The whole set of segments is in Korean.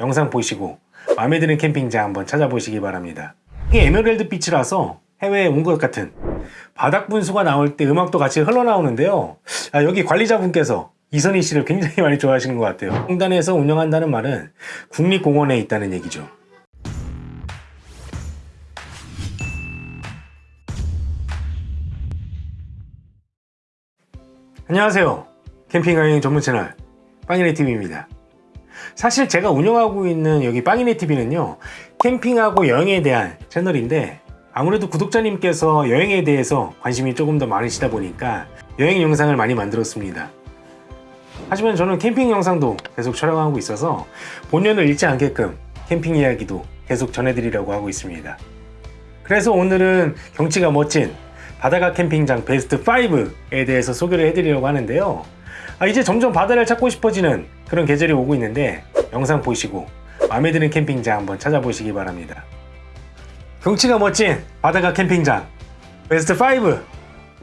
영상 보시고 마음에 드는 캠핑장 한번 찾아보시기 바랍니다. 이게 에메랄드 빛이라서 해외에 온 것 같은 바닥 분수가 나올 때 음악도 같이 흘러나오는데요. 아, 여기 관리자분께서 이선희 씨를 굉장히 많이 좋아하시는 것 같아요. 공단에서 운영한다는 말은 국립공원에 있다는 얘기죠. 안녕하세요. 캠핑 여행 전문 채널 빵이네 TV입니다. 사실 제가 운영하고 있는 여기 빵이네 TV는요 캠핑하고 여행에 대한 채널인데 아무래도 구독자님께서 여행에 대해서 관심이 조금 더 많으시다 보니까 여행 영상을 많이 만들었습니다. 하지만 저는 캠핑 영상도 계속 촬영하고 있어서 본연을 잃지 않게끔 캠핑 이야기도 계속 전해드리려고 하고 있습니다. 그래서 오늘은 경치가 멋진 바다가 캠핑장 베스트 5에 대해서 소개를 해드리려고 하는데요. 아, 이제 점점 바다를 찾고 싶어지는 그런 계절이 오고 있는데 영상 보시고 마음에 드는 캠핑장 한번 찾아보시기 바랍니다. 경치가 멋진 바다가 캠핑장 베스트 5!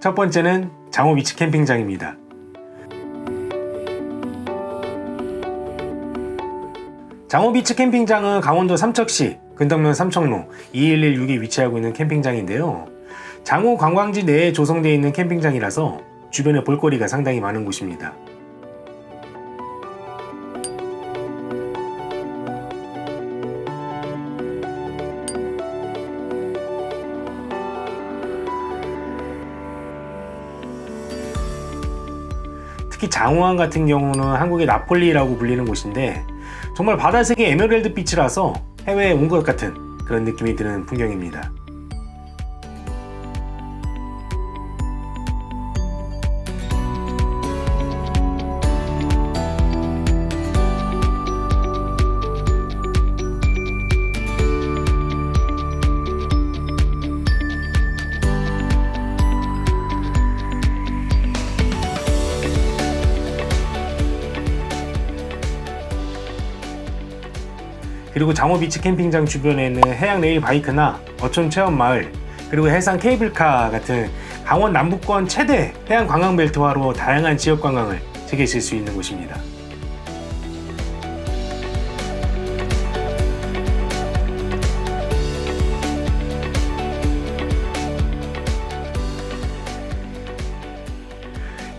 첫 번째는 장호 비치 캠핑장입니다. 장호비치 캠핑장은 강원도 삼척시 근덕면 삼척로 2116에 위치하고 있는 캠핑장인데요. 장호 관광지 내에 조성되어 있는 캠핑장이라서 주변에 볼거리가 상당히 많은 곳입니다. 특히 장호항 같은 경우는 한국의 나폴리라고 불리는 곳인데 정말 바다색의 에메랄드 빛이라서 해외에 온 것 같은 그런 느낌이 드는 풍경입니다. 그리고 장호비치 캠핑장 주변에는 해양 레일 바이크나 어촌 체험 마을 그리고 해상 케이블카 같은 강원 남부권 최대 해양 관광 벨트화로 다양한 지역 관광을 즐기실 수 있는 곳입니다.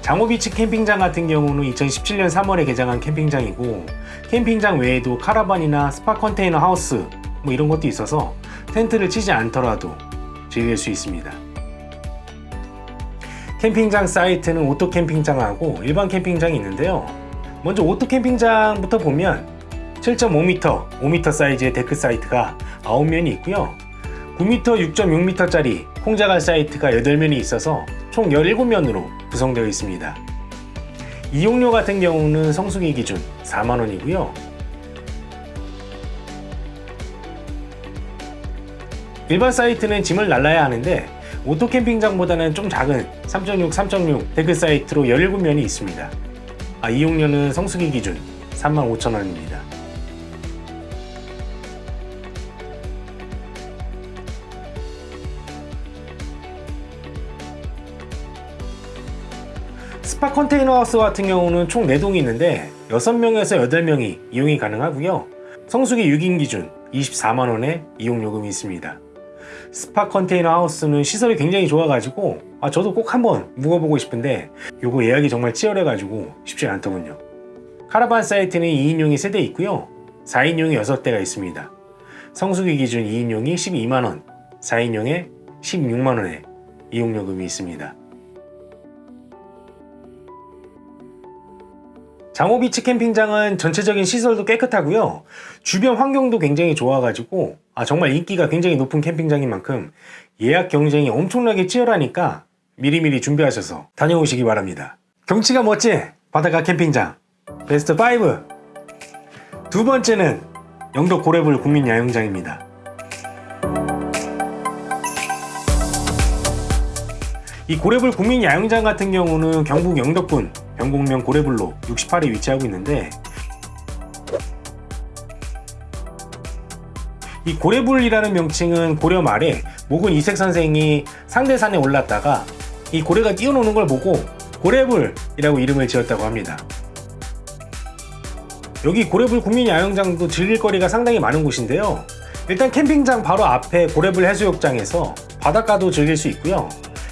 장호비치 캠핑장 같은 경우는 2017년 3월에 개장한 캠핑장이고 캠핑장 외에도 카라반이나 스파 컨테이너 하우스 뭐 이런 것도 있어서 텐트를 치지 않더라도 즐길 수 있습니다. 캠핑장 사이트는 오토 캠핑장하고 일반 캠핑장이 있는데요. 먼저 오토 캠핑장부터 보면 7.5m, 5m 사이즈의 데크 사이트가 9면이 있고요. 9m, 6.6m짜리 콩자갈 사이트가 8면이 있어서 총 17면으로 구성되어 있습니다. 이용료 같은 경우는 성수기 기준 4만원이고요. 일반 사이트는 짐을 날라야 하는데 오토 캠핑장보다는 좀 작은 3.6, 3.6 데크 사이트로 17면이 있습니다. 아, 이용료는 성수기 기준 35,000원입니다. 스파 컨테이너 하우스 같은 경우는 총 4동이 있는데 6명에서 8명이 이용이 가능하고요. 성수기 6인 기준 24만원의 이용요금이 있습니다. 스파 컨테이너 하우스는 시설이 굉장히 좋아가지고 아 저도 꼭 한번 묵어보고 싶은데 요거 예약이 정말 치열해가지고 쉽지 않더군요. 카라반 사이트는 2인용이 3대 있고요. 4인용이 6대가 있습니다. 성수기 기준 2인용이 12만원 4인용에 16만원의 이용요금이 있습니다 장호비치 캠핑장은 전체적인 시설도 깨끗하고요. 주변 환경도 굉장히 좋아가지고 아 정말 인기가 굉장히 높은 캠핑장인 만큼 예약 경쟁이 엄청나게 치열하니까 미리미리 준비하셔서 다녀오시기 바랍니다. 경치가 멋진 바다가 캠핑장 베스트 5 두 번째는 영덕 고래불 국민야영장입니다. 이 고래불 국민야영장 같은 경우는 경북 영덕군 병곡면 고래불로 68에 위치하고 있는데 이 고래불이라는 명칭은 고려 말에 목은 이색 선생이 상대산에 올랐다가 이 고래가 뛰어노는 걸 보고 고래불이라고 이름을 지었다고 합니다. 여기 고래불 국민야영장도 즐길 거리가 상당히 많은 곳인데요. 일단 캠핑장 바로 앞에 고래불 해수욕장에서 바닷가도 즐길 수 있고요.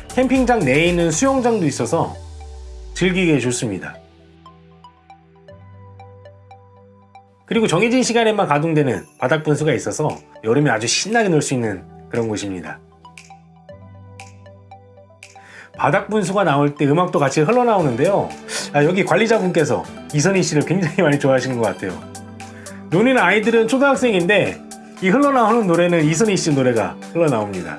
캠핑장 내에 있는 수영장도 있어서 즐기기에 좋습니다. 그리고 정해진 시간에만 가동되는 바닥 분수가 있어서 여름에 아주 신나게 놀 수 있는 그런 곳입니다. 바닥 분수가 나올 때 음악도 같이 흘러나오는데요. 아, 여기 관리자분께서 이선희 씨를 굉장히 많이 좋아하시는 것 같아요. 노는 아이들은 초등학생인데 이 흘러나오는 노래는 이선희 씨 노래가 흘러나옵니다.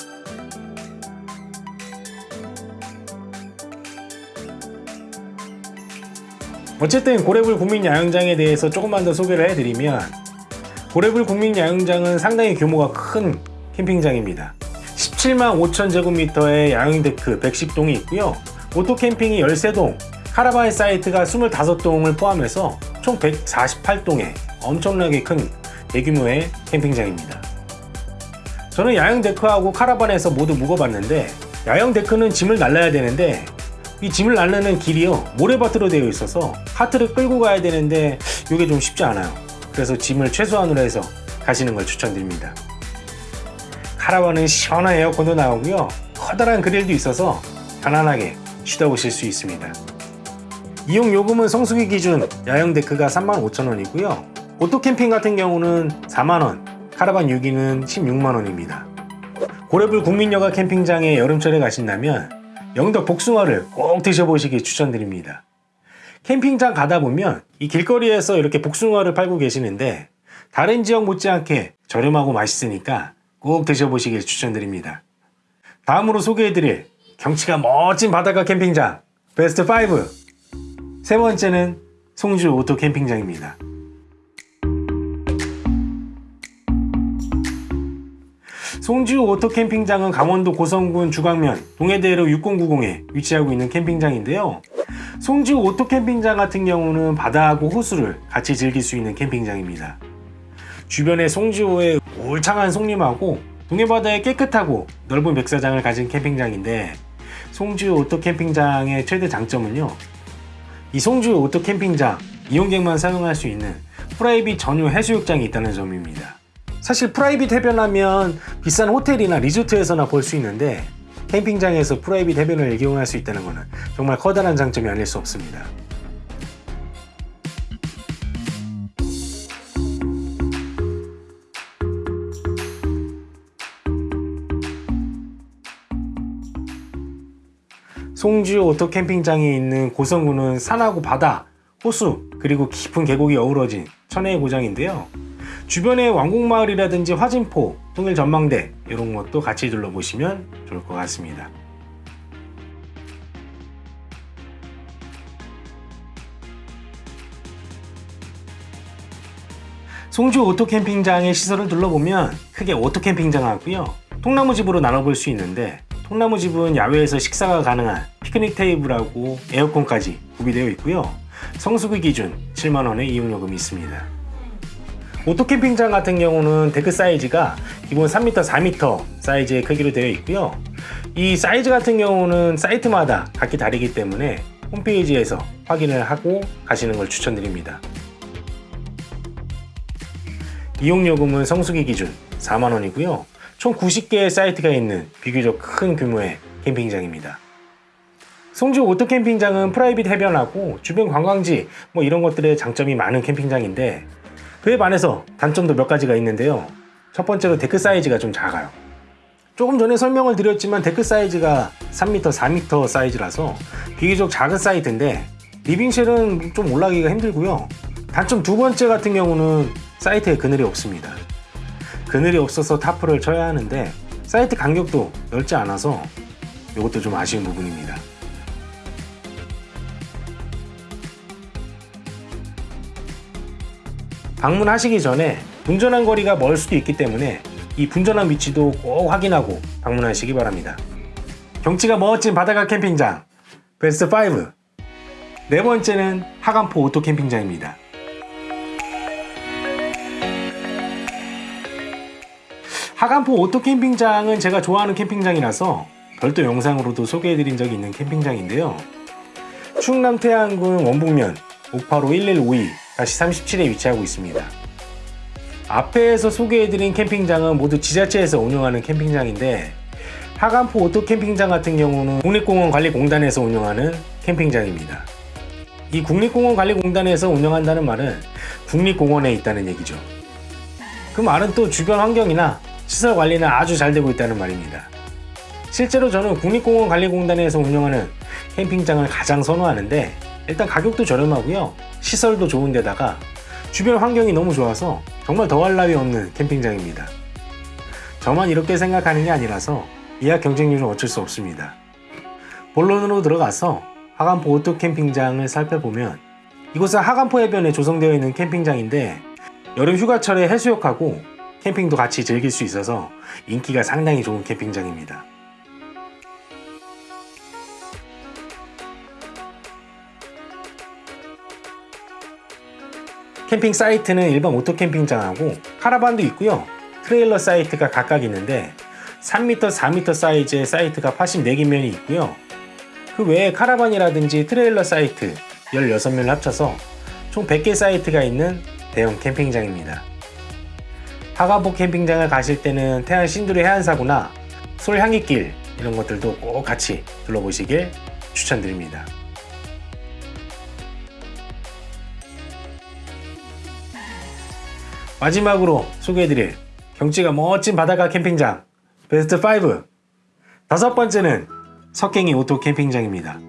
어쨌든 고래불 국민 야영장에 대해서 조금만 더 소개를 해드리면 고래불 국민 야영장은 상당히 규모가 큰 캠핑장입니다. 17만 5천 제곱미터의 야영데크 110동이 있고요. 오토캠핑이 13동, 카라반 사이트가 25동을 포함해서 총 148동의 엄청나게 큰 대규모의 캠핑장입니다. 저는 야영데크하고 카라반에서 모두 묵어봤는데 야영데크는 짐을 날라야 되는데 이 짐을 날르는 길이요. 모래밭으로 되어 있어서 카트를 끌고 가야 되는데 이게 좀 쉽지 않아요. 그래서 짐을 최소한으로 해서 가시는 걸 추천드립니다. 카라반은 시원한 에어컨도 나오고요. 커다란 그릴도 있어서 편안하게 쉬다 오실 수 있습니다. 이용 요금은 성수기 기준 야영 데크가 35,000원이고요. 오토 캠핑 같은 경우는 4만원 카라반 6기는 16만원입니다. 고래불 국민여가 캠핑장에 여름철에 가신다면 영덕 복숭아를 꼭 드셔보시기 추천드립니다. 캠핑장 가다 보면 이 길거리에서 이렇게 복숭아를 팔고 계시는데 다른 지역 못지않게 저렴하고 맛있으니까 꼭 드셔보시길 추천드립니다. 다음으로 소개해드릴 경치가 멋진 바닷가 캠핑장 베스트 5 세 번째는 송지호 오토 캠핑장입니다. 송지호 오토 캠핑장은 강원도 고성군 죽왕면 동해대로 6090에 위치하고 있는 캠핑장인데요. 송지호 오토 캠핑장 같은 경우는 바다하고 호수를 같이 즐길 수 있는 캠핑장입니다. 주변에 송지호의 울창한 송림하고 동해바다의 깨끗하고 넓은 백사장을 가진 캠핑장인데 송지호 오토 캠핑장의 최대 장점은요. 이 송지호 오토 캠핑장 이용객만 사용할 수 있는 private 전용 해수욕장이 있다는 점입니다. 사실 private 해변하면 비싼 호텔이나 리조트에서나 볼 수 있는데 캠핑장에서 private 해변을 이용할 수 있다는 것은 정말 커다란 장점이 아닐 수 없습니다. 송지호 오토 캠핑장이 있는 고성군은 산하고 바다, 호수, 그리고 깊은 계곡이 어우러진 천혜의 고장인데요. 주변에 왕곡마을이라든지 화진포, 통일 전망대 이런 것도 같이 둘러보시면 좋을 것 같습니다. 송지호 오토캠핑장의 시설을 둘러보면 크게 오토캠핑장하고요. 통나무집으로 나눠볼 수 있는데 통나무집은 야외에서 식사가 가능한 피크닉 테이블하고 에어컨까지 구비되어 있고요. 성수기 기준 7만원의 이용요금이 있습니다. 오토캠핑장 같은 경우는 데크 사이즈가 기본 3m, 4m 사이즈의 크기로 되어 있고요. 이 사이즈 같은 경우는 사이트마다 각기 다르기 때문에 홈페이지에서 확인을 하고 가시는 걸 추천드립니다. 이용요금은 성수기 기준 4만원이고요. 총 90개의 사이트가 있는 비교적 큰 규모의 캠핑장입니다. 송지호 오토캠핑장은 private 해변하고 주변 관광지 뭐 이런 것들의 장점이 많은 캠핑장인데 그에 반해서 단점도 몇 가지가 있는데요. 첫 번째로 데크 사이즈가 좀 작아요. 조금 전에 설명을 드렸지만 데크 사이즈가 3m, 4m 사이즈라서 비교적 작은 사이트인데 living shell은 좀 올라가기가 힘들고요. 단점 두 번째 같은 경우는 사이트에 그늘이 없습니다. 그늘이 없어서 타프를 쳐야 하는데 사이트 간격도 넓지 않아서 이것도 좀 아쉬운 부분입니다. 방문하시기 전에 분전한 거리가 멀 수도 있기 때문에 이 분전한 위치도 꼭 확인하고 방문하시기 바랍니다. 경치가 멋진 바다가 캠핑장 베스트 5 네 번째는 학암포 오토 캠핑장입니다. 학암포 오토 캠핑장은 제가 좋아하는 캠핑장이라서 별도 영상으로도 소개해드린 적이 있는 캠핑장인데요. 충남 태안군 원북면 585 1152 37에 위치하고 있습니다. 앞에서 소개해드린 캠핑장은 모두 지자체에서 운영하는 캠핑장인데 학암포 오토 캠핑장 같은 경우는 국립공원관리공단에서 운영하는 캠핑장입니다. 이 국립공원관리공단에서 운영한다는 말은 국립공원에 있다는 얘기죠. 그 말은 또 주변 환경이나 시설 관리는 아주 잘 되고 있다는 말입니다. 실제로 저는 국립공원관리공단에서 운영하는 캠핑장을 가장 선호하는데 일단 가격도 저렴하고요. 시설도 좋은데다가 주변 환경이 너무 좋아서 정말 더할 나위 없는 캠핑장입니다. 저만 이렇게 생각하는 게 아니라서 예약 경쟁률은 어쩔 수 없습니다. 본론으로 들어가서 학암포 오토 캠핑장을 살펴보면 이곳은 학암포 해변에 조성되어 있는 캠핑장인데 여름 휴가철에 해수욕하고 캠핑도 같이 즐길 수 있어서 인기가 상당히 좋은 캠핑장입니다. 캠핑 사이트는 일반 오토 캠핑장하고 카라반도 있고요. 트레일러 사이트가 각각 있는데 3m, 4m 사이즈의 사이트가 84개면이 있고요. 그 외에 카라반이라든지 트레일러 사이트 16면을 합쳐서 총 100개 사이트가 있는 대형 캠핑장입니다. 학암포 캠핑장을 가실 때는 태안 신두리 해안사구나 솔향기길 이런 것들도 꼭 같이 둘러보시길 추천드립니다. 마지막으로 소개해드릴 경치가 멋진 바닷가 캠핑장 베스트 5 다섯 번째는 석갱이 오토 캠핑장입니다.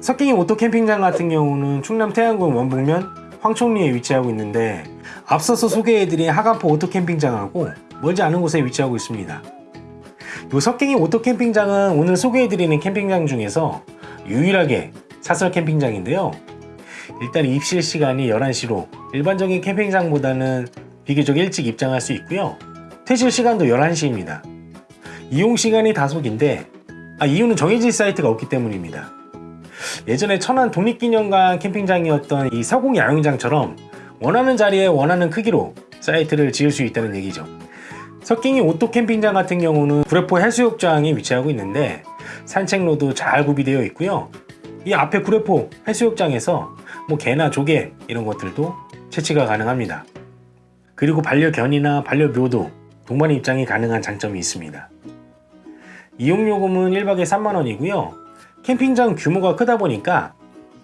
석갱이 오토 캠핑장 같은 경우는 충남 태안군 원북면 황총리에 위치하고 있는데 앞서서 소개해드린 학암포 오토 캠핑장하고 멀지 않은 곳에 위치하고 있습니다. 이 석갱이 오토 캠핑장은 오늘 소개해드리는 캠핑장 중에서 유일하게 사설 캠핑장인데요. 일단 입실 시간이 11시로 일반적인 캠핑장보다는 비교적 일찍 입장할 수 있고요. 퇴실 시간도 11시입니다. 이용 시간이 다소 긴데 아, 이유는 정해진 사이트가 없기 때문입니다. 예전에 천안 독립기념관 캠핑장이었던 이 서곡 야영장처럼 원하는 자리에 원하는 크기로 사이트를 지을 수 있다는 얘기죠. 석갱이 오토 캠핑장 같은 경우는 구례포 해수욕장에 위치하고 있는데 산책로도 잘 구비되어 있고요. 이 앞에 구례포 해수욕장에서 뭐 개나 조개 이런 것들도 채취가 가능합니다. 그리고 반려견이나 반려묘도 동반 입장이 가능한 장점이 있습니다. 이용요금은 1박에 3만원이고요. 캠핑장 규모가 크다 보니까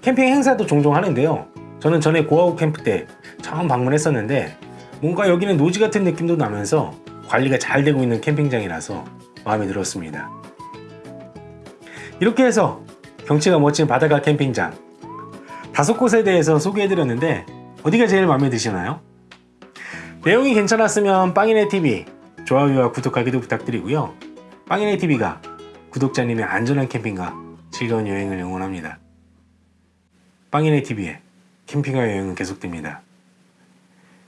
캠핑 행사도 종종 하는데요. 저는 전에 고아우 캠프 때 처음 방문했었는데 뭔가 여기는 노지 같은 느낌도 나면서 관리가 잘 되고 있는 캠핑장이라서 마음에 들었습니다. 이렇게 해서 경치가 멋진 바닷가 캠핑장 다섯 곳에 대해서 소개해드렸는데 어디가 제일 마음에 드시나요? 내용이 괜찮았으면 빵이네TV 좋아요와 구독하기도 부탁드리고요. 빵이네TV가 구독자님의 안전한 캠핑과 즐거운 여행을 응원합니다. 빵이네TV의 캠핑과 여행은 계속됩니다.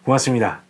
고맙습니다.